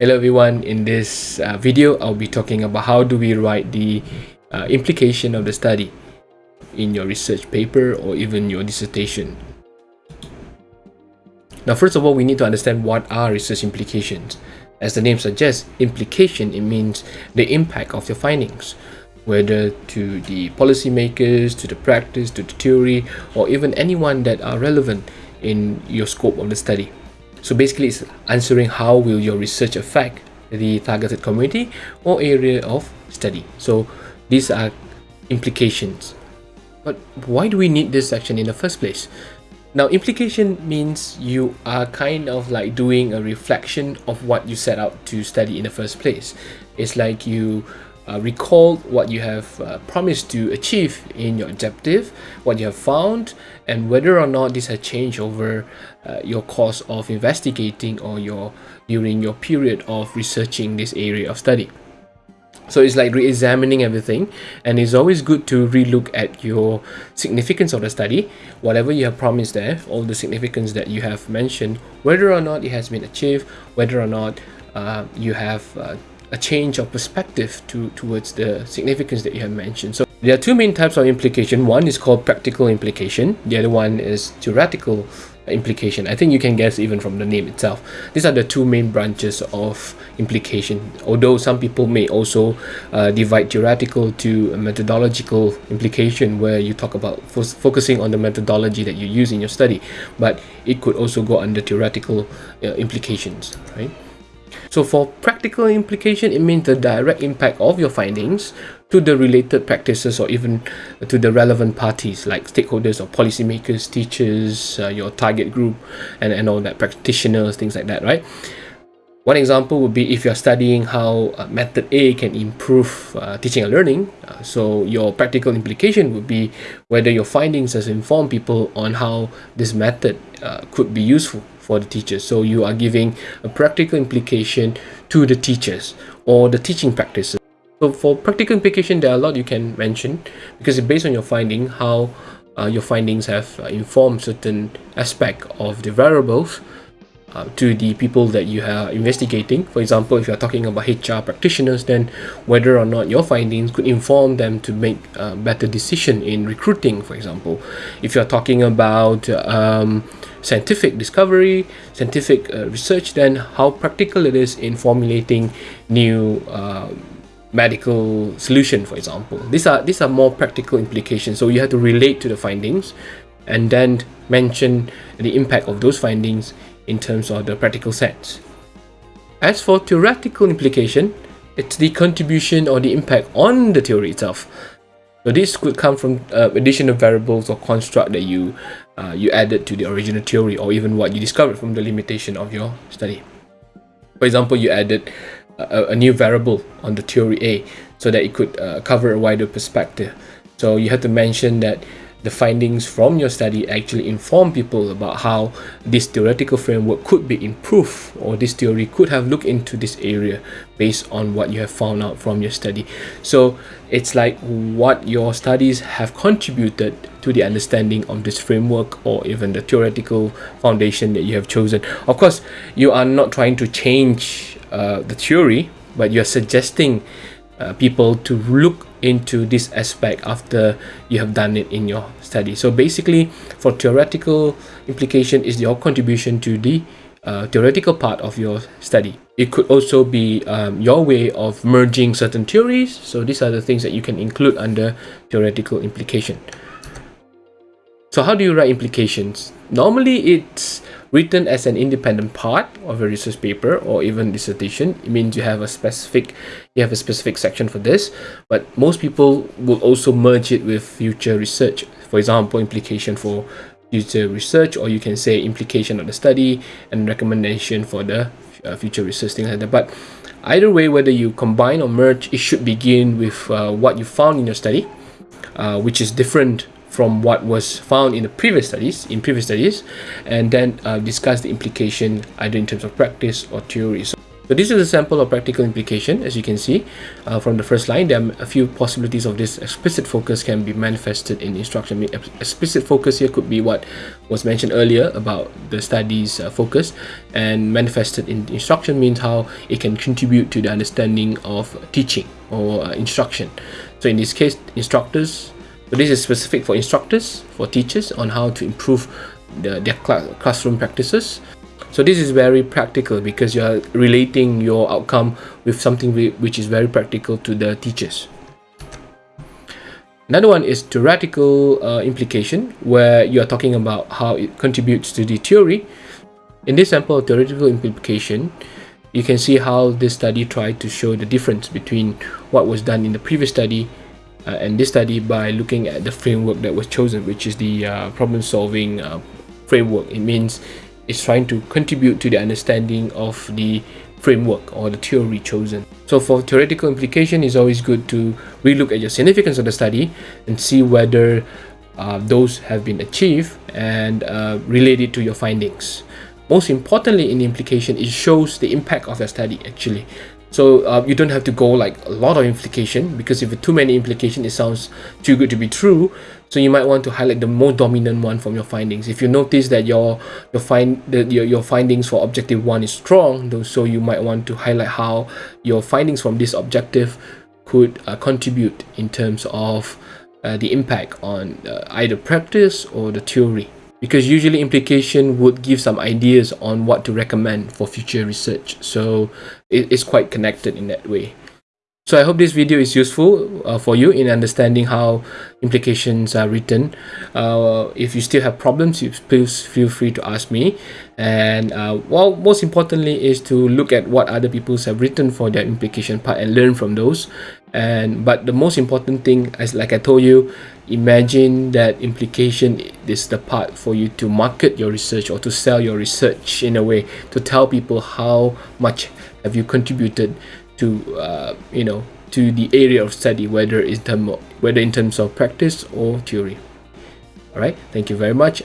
Hello everyone, in this uh, video I'll be talking about how do we write the uh, implication of the study in your research paper or even your dissertation. Now first of all we need to understand what are research implications. As the name suggests, implication it means the impact of your findings whether to the policymakers, to the practice, to the theory or even anyone that are relevant in your scope of the study. So basically it's answering how will your research affect the targeted community or area of study. So these are implications. But why do we need this section in the first place? Now implication means you are kind of like doing a reflection of what you set out to study in the first place. It's like you uh, recall what you have uh, promised to achieve in your objective, what you have found, and whether or not this has changed over uh, your course of investigating or your during your period of researching this area of study. So it's like re-examining everything and it's always good to relook at your significance of the study, whatever you have promised there, all the significance that you have mentioned, whether or not it has been achieved, whether or not uh, you have uh, a change of perspective to towards the significance that you have mentioned. So there are two main types of implication. One is called practical implication. The other one is theoretical implication. I think you can guess even from the name itself. These are the two main branches of implication. Although some people may also uh, divide theoretical to methodological implication where you talk about fo focusing on the methodology that you use in your study. But it could also go under theoretical uh, implications, right? So for practical implication, it means the direct impact of your findings to the related practices or even to the relevant parties like stakeholders or policymakers, teachers, uh, your target group, and, and all that, practitioners, things like that, right? One example would be if you're studying how uh, method A can improve uh, teaching and learning. Uh, so your practical implication would be whether your findings has informed people on how this method uh, could be useful for the teachers. So you are giving a practical implication to the teachers or the teaching practices. So for practical implication, there are a lot you can mention because it's based on your finding, how uh, your findings have uh, informed certain aspect of the variables uh, to the people that you are investigating. For example, if you're talking about HR practitioners, then whether or not your findings could inform them to make a better decision in recruiting, for example. If you're talking about um, scientific discovery, scientific uh, research, then how practical it is in formulating new uh, medical solution, for example. These are these are more practical implications. So you have to relate to the findings and then mention the impact of those findings in terms of the practical sense. As for theoretical implication, it's the contribution or the impact on the theory itself. So this could come from uh, additional variables or construct that you uh, you added to the original theory or even what you discovered from the limitation of your study. For example, you added a, a new variable on the theory A so that it could uh, cover a wider perspective. So you have to mention that the findings from your study actually inform people about how this theoretical framework could be improved or this theory could have looked into this area based on what you have found out from your study. So it's like what your studies have contributed to the understanding of this framework or even the theoretical foundation that you have chosen. Of course you are not trying to change uh, the theory but you're suggesting uh, people to look into this aspect after you have done it in your study. So basically, for theoretical implication is your contribution to the uh, theoretical part of your study. It could also be um, your way of merging certain theories. So these are the things that you can include under theoretical implication. So how do you write implications? Normally it's written as an independent part of a research paper or even dissertation. It means you have a specific you have a specific section for this, but most people will also merge it with future research. For example, implication for future research, or you can say implication of the study and recommendation for the uh, future research, things like that. But either way, whether you combine or merge, it should begin with uh, what you found in your study, uh, which is different from what was found in the previous studies in previous studies and then uh, discuss the implication either in terms of practice or theory so So this is a sample of practical implication as you can see uh, from the first line there are a few possibilities of this explicit focus can be manifested in instruction. Explicit focus here could be what was mentioned earlier about the study's uh, focus and manifested in instruction means how it can contribute to the understanding of teaching or uh, instruction. So in this case instructors, so this is specific for instructors, for teachers on how to improve the, their cl classroom practices so this is very practical because you are relating your outcome with something which is very practical to the teachers. Another one is theoretical uh, implication where you are talking about how it contributes to the theory. In this sample of theoretical implication, you can see how this study tried to show the difference between what was done in the previous study and this study by looking at the framework that was chosen, which is the uh, problem solving uh, framework. It means it's trying to contribute to the understanding of the framework or the theory chosen. So for theoretical implication, it's always good to relook at your significance of the study and see whether uh, those have been achieved and uh, related to your findings. Most importantly in the implication, it shows the impact of the study actually. So uh, you don't have to go like a lot of implication because if too many implication, it sounds too good to be true. So you might want to highlight the more dominant one from your findings. If you notice that your your find your, your findings for objective one is strong, so you might want to highlight how your findings from this objective could uh, contribute in terms of uh, the impact on uh, either practice or the theory because usually implication would give some ideas on what to recommend for future research. So it's quite connected in that way. So i hope this video is useful uh, for you in understanding how implications are written. Uh, if you still have problems please feel free to ask me. And uh, well most importantly is to look at what other people have written for their implication part and learn from those and but the most important thing as like i told you imagine that implication is the part for you to market your research or to sell your research in a way to tell people how much have you contributed to uh, you know to the area of study whether in term whether in terms of practice or theory. All right thank you very much